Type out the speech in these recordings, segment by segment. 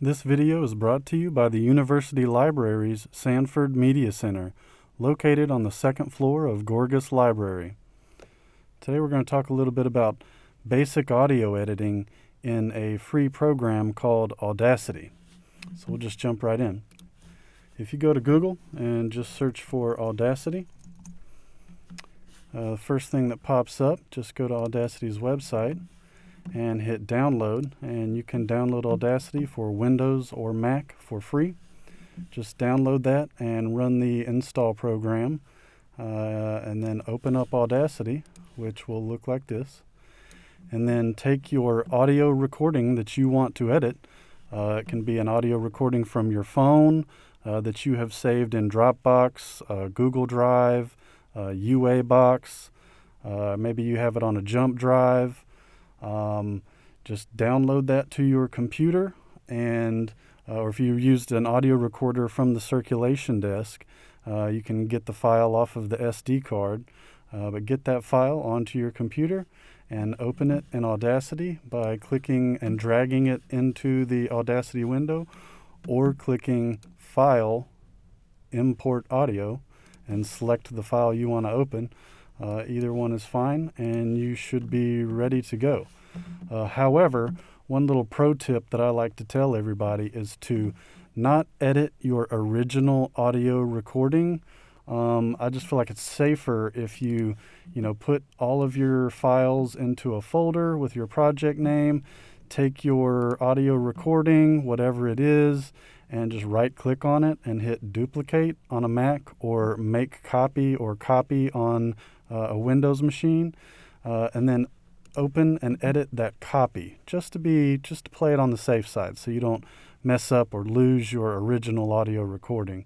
This video is brought to you by the University Library's Sanford Media Center, located on the second floor of Gorgas Library. Today we're going to talk a little bit about basic audio editing in a free program called Audacity. So we'll just jump right in. If you go to Google and just search for Audacity, uh, the first thing that pops up, just go to Audacity's website and hit download and you can download Audacity for Windows or Mac for free. Just download that and run the install program uh, and then open up Audacity which will look like this and then take your audio recording that you want to edit. Uh, it can be an audio recording from your phone uh, that you have saved in Dropbox, uh, Google Drive, UA Box. Uh, maybe you have it on a jump drive. Um, just download that to your computer and uh, or if you used an audio recorder from the circulation desk, uh, you can get the file off of the SD card. Uh, but get that file onto your computer and open it in Audacity by clicking and dragging it into the Audacity window or clicking File, Import Audio, and select the file you want to open. Uh, either one is fine and you should be ready to go. Uh, however, one little pro tip that I like to tell everybody is to not edit your original audio recording. Um, I just feel like it's safer if you, you know, put all of your files into a folder with your project name, take your audio recording, whatever it is, and just right click on it and hit duplicate on a Mac or make copy or copy on uh, a Windows machine, uh, and then open and edit that copy just to be just to play it on the safe side so you don't mess up or lose your original audio recording.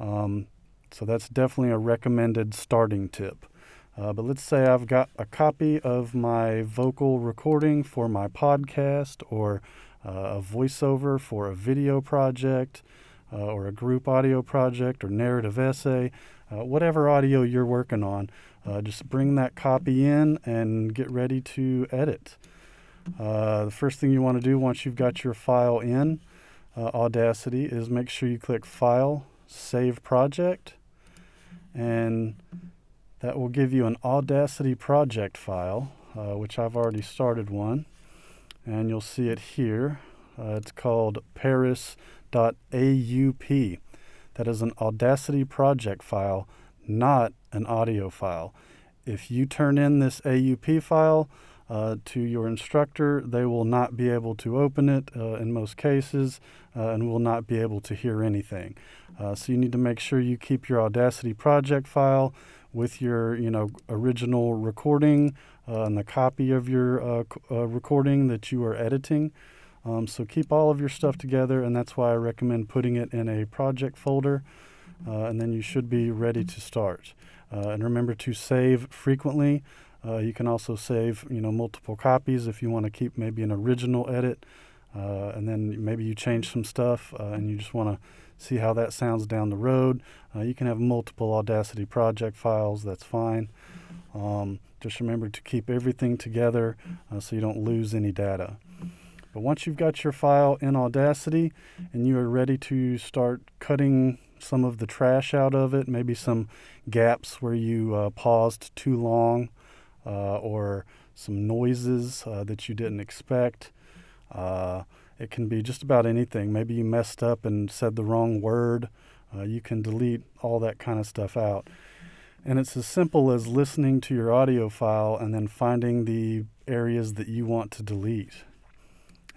Um, so that's definitely a recommended starting tip. Uh, but let's say I've got a copy of my vocal recording for my podcast or uh, a voiceover for a video project uh, or a group audio project or narrative essay, uh, whatever audio you're working on. Uh, just bring that copy in and get ready to edit. Uh, the first thing you want to do once you've got your file in uh, Audacity is make sure you click File, Save Project, and that will give you an Audacity project file, uh, which I've already started one, and you'll see it here. Uh, it's called paris.aup. That is an Audacity project file not an audio file. If you turn in this AUP file uh, to your instructor, they will not be able to open it uh, in most cases uh, and will not be able to hear anything. Uh, so you need to make sure you keep your Audacity project file with your you know original recording uh, and the copy of your uh, recording that you are editing. Um, so keep all of your stuff together and that's why I recommend putting it in a project folder and then you should be ready to start. Uh, and remember to save frequently. Uh, you can also save, you know, multiple copies if you want to keep maybe an original edit, uh, and then maybe you change some stuff uh, and you just want to see how that sounds down the road. Uh, you can have multiple Audacity project files. That's fine. Um, just remember to keep everything together so you don't lose any data. But once you've got your file in Audacity and you are ready to start cutting some of the trash out of it, maybe some gaps where you uh, paused too long, uh, or some noises uh, that you didn't expect. Uh, it can be just about anything. Maybe you messed up and said the wrong word. You can delete all that kind of stuff out. And it's as simple as listening to your audio file and then finding the areas that you want to delete.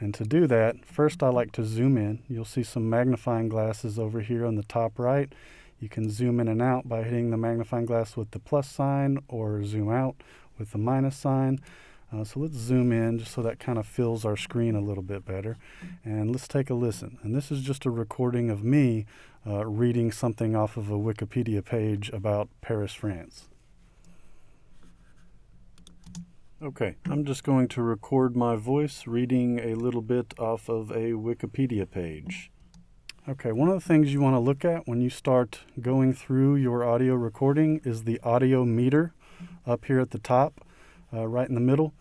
And to do that, first I like to zoom in. You'll see some magnifying glasses over here on the top right. You can zoom in and out by hitting the magnifying glass with the plus sign or zoom out with the minus sign. Uh, so let's zoom in just so that kind of fills our screen a little bit better. And let's take a listen. And this is just a recording of me uh, reading something off of a Wikipedia page about Paris, France. Okay, I'm just going to record my voice reading a little bit off of a Wikipedia page. Okay, one of the things you want to look at when you start going through your audio recording is the audio meter up here at the top, uh, right in the middle.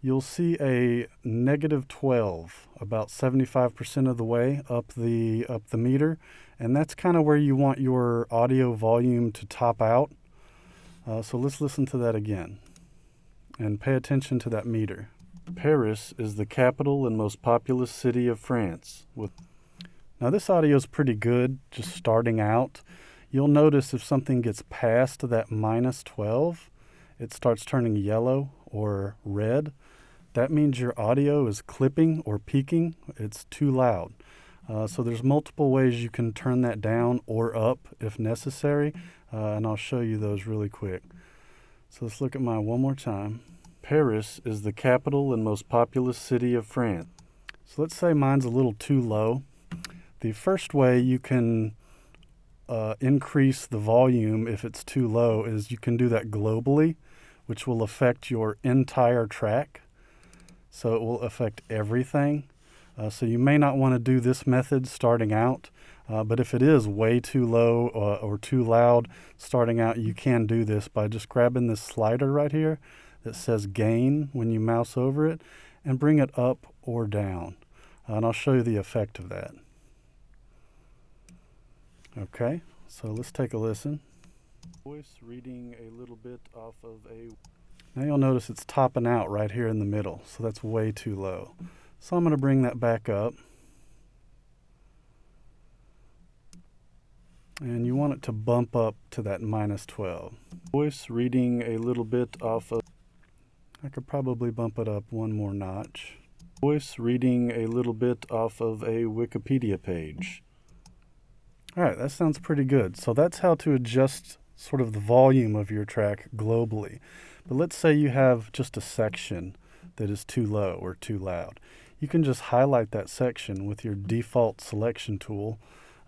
you'll see a negative 12 about 75% of the way up the up the meter and that's kind of where you want your audio volume to top out uh, so let's listen to that again and pay attention to that meter paris is the capital and most populous city of france with now this audio is pretty good just starting out you'll notice if something gets past that minus 12 it starts turning yellow or red that means your audio is clipping or peaking. It's too loud. Uh, so there's multiple ways you can turn that down or up if necessary, uh, and I'll show you those really quick. So let's look at mine one more time. Paris is the capital and most populous city of France. So let's say mine's a little too low. The first way you can uh, increase the volume if it's too low is you can do that globally, which will affect your entire track so it will affect everything. Uh, so you may not want to do this method starting out, uh, but if it is way too low uh, or too loud starting out, you can do this by just grabbing this slider right here that says gain when you mouse over it and bring it up or down. Uh, and I'll show you the effect of that. Okay, so let's take a listen. Voice reading a little bit off of a now you'll notice it's topping out right here in the middle, so that's way too low. So I'm going to bring that back up. And you want it to bump up to that minus 12. Voice reading a little bit off of, I could probably bump it up one more notch. Voice reading a little bit off of a Wikipedia page. All right, that sounds pretty good. So that's how to adjust sort of the volume of your track globally. But let's say you have just a section that is too low or too loud. You can just highlight that section with your default selection tool,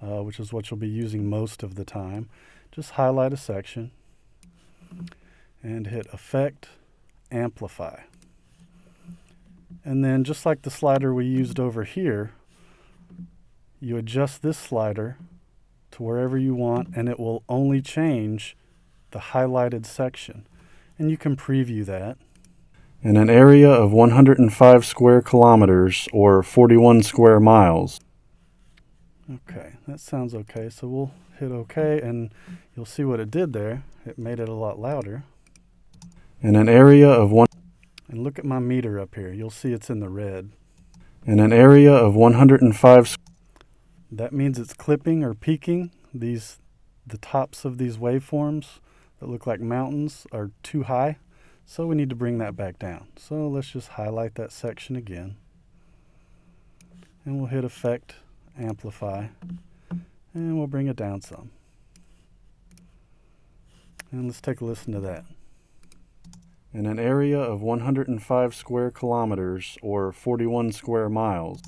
uh, which is what you'll be using most of the time. Just highlight a section and hit Effect, Amplify. And then just like the slider we used over here, you adjust this slider to wherever you want and it will only change the highlighted section and you can preview that. In an area of 105 square kilometers or 41 square miles. Okay, that sounds okay. So we'll hit OK and you'll see what it did there. It made it a lot louder. In an area of one and look at my meter up here. You'll see it's in the red. In an area of 105 that means it's clipping or peaking. These the tops of these waveforms that look like mountains are too high. So we need to bring that back down. So let's just highlight that section again. And we'll hit Effect, Amplify, and we'll bring it down some. And let's take a listen to that. In an area of 105 square kilometers or 41 square miles,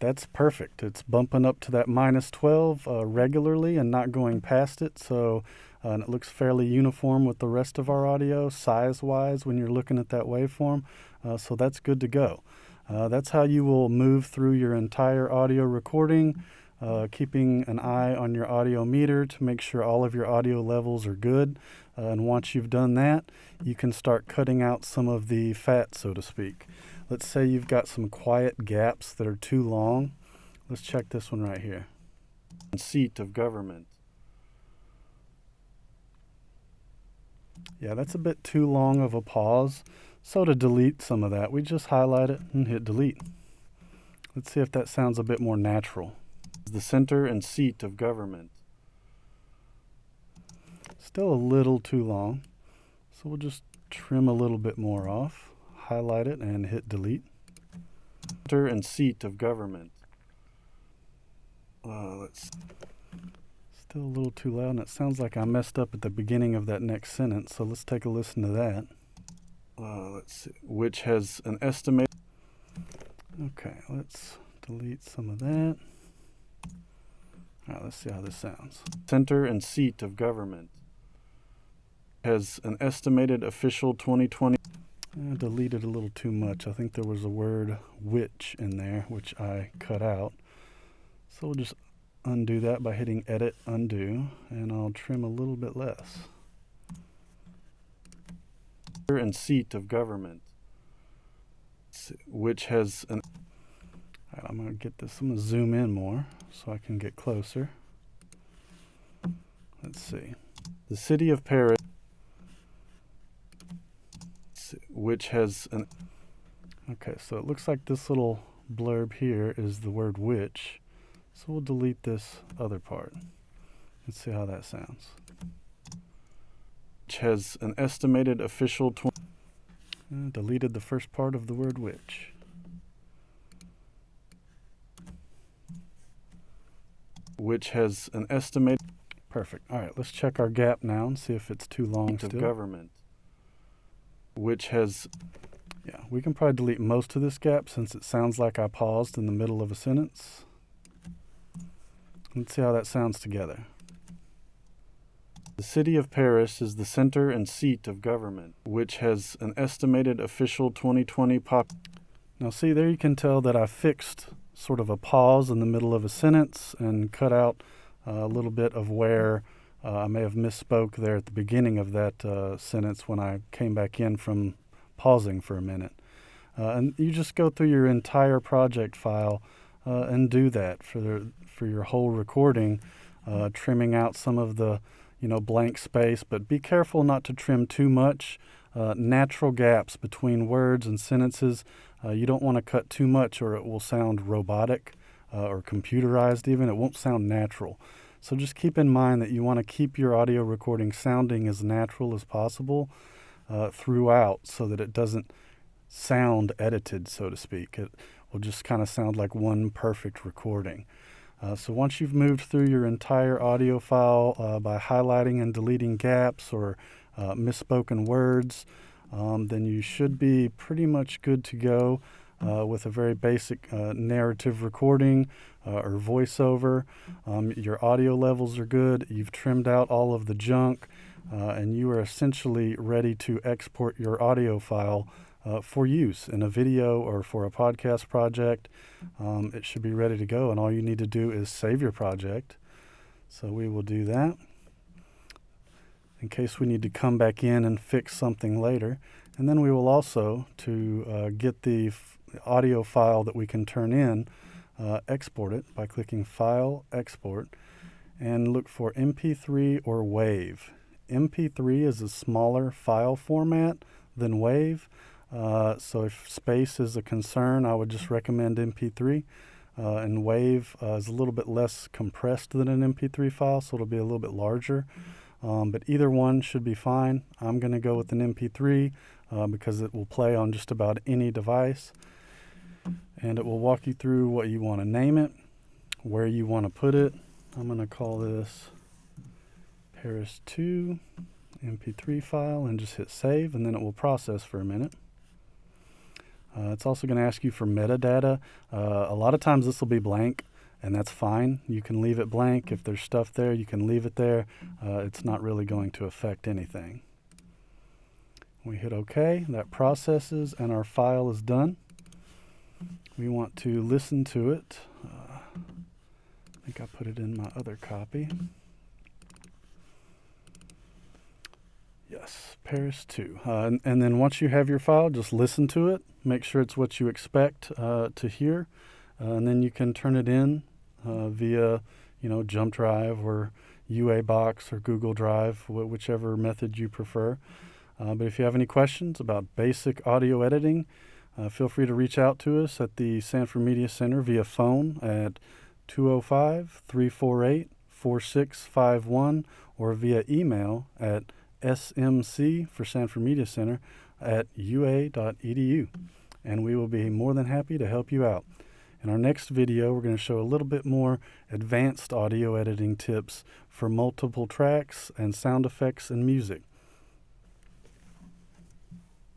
that's perfect. It's bumping up to that minus 12 uh, regularly and not going past it. So uh, and it looks fairly uniform with the rest of our audio size-wise when you're looking at that waveform. Uh, so that's good to go. Uh, that's how you will move through your entire audio recording, uh, keeping an eye on your audio meter to make sure all of your audio levels are good. Uh, and once you've done that, you can start cutting out some of the fat, so to speak. Let's say you've got some quiet gaps that are too long. Let's check this one right here. Seat of government. Yeah, that's a bit too long of a pause. So to delete some of that, we just highlight it and hit delete. Let's see if that sounds a bit more natural. The center and seat of government. Still a little too long. So we'll just trim a little bit more off, highlight it and hit delete. Center and seat of government. Uh, let's Still a little too loud, and it sounds like I messed up at the beginning of that next sentence, so let's take a listen to that. Uh, let's see, which has an estimate. Okay, let's delete some of that. Let's see how this sounds. Center and seat of government has an estimated official 2020. I deleted a little too much. I think there was a word which in there, which I cut out. So we'll just undo that by hitting edit undo and I'll trim a little bit less and seat of government which has an. I'm going to get this. I'm going to zoom in more so I can get closer. Let's see. The city of Paris, which has an. Okay, so it looks like this little blurb here is the word which. So we'll delete this other part. Let's see how that sounds. Which has an estimated official. Uh, deleted the first part of the word which. Which has an estimated. Perfect. All right, let's check our gap now and see if it's too long still. government. Which has. Yeah, we can probably delete most of this gap since it sounds like I paused in the middle of a sentence. Let's see how that sounds together. The city of Paris is the center and seat of government, which has an estimated official 2020 pop. Now, see, there you can tell that I fixed sort of a pause in the middle of a sentence and cut out uh, a little bit of where uh, I may have misspoke there at the beginning of that uh, sentence when I came back in from pausing for a minute. Uh, and you just go through your entire project file uh, and do that for the, for your whole recording, uh, trimming out some of the you know, blank space, but be careful not to trim too much. Natural gaps between words and sentences. Uh, you don't want to cut too much or it will sound robotic uh, or computerized even. It won't sound natural. So just keep in mind that you want to keep your audio recording sounding as natural as possible uh, throughout so that it doesn't sound edited, so to speak. It will just kind of sound like one perfect recording. Uh, so once you've moved through your entire audio file uh, by highlighting and deleting gaps or uh, misspoken words, um, then you should be pretty much good to go uh, with a very basic uh, narrative recording uh, or voiceover. Um, your audio levels are good. You've trimmed out all of the junk, and you are essentially ready to export your audio file uh, for use in a video or for a podcast project. Um, it should be ready to go, and all you need to do is save your project. So we will do that in case we need to come back in and fix something later. And then we will also, to uh, get the audio file that we can turn in, uh, export it by clicking File, Export, and look for MP3 or WAV. MP3 is a smaller file format than WAV. Uh, so if space is a concern, I would just recommend MP3. Uh, and WAV uh, is a little bit less compressed than an MP3 file, so it'll be a little bit larger. Um, but either one should be fine. I'm going to go with an MP3 uh, because it will play on just about any device. And it will walk you through what you want to name it, where you want to put it. I'm going to call this Paris 2 MP3 file and just hit save, and then it will process for a minute. Uh, it's also going to ask you for metadata. Uh, a lot of times this will be blank, and that's fine. You can leave it blank. If there's stuff there, you can leave it there. Uh, it's not really going to affect anything. We hit OK. That processes, and our file is done. We want to listen to it. Uh, I think I put it in my other copy. Yes, Paris 2. Uh, and, and, then once you have your file, just listen to it. Make sure it's what you expect uh, to hear. Uh, and then you can turn it in uh, via, you know, Jump Drive or UA Box or Google Drive, wh- whichever method you prefer. Uh, but if you have any questions about basic audio editing, uh, feel free to reach out to us at the Sanford Media Center via phone at 205 348 4651 or via email at smc for Sanford Media Center at ua.edu. And we will be more than happy to help you out. In our next video, we're going to show a little bit more advanced audio editing tips for multiple tracks and sound effects and music.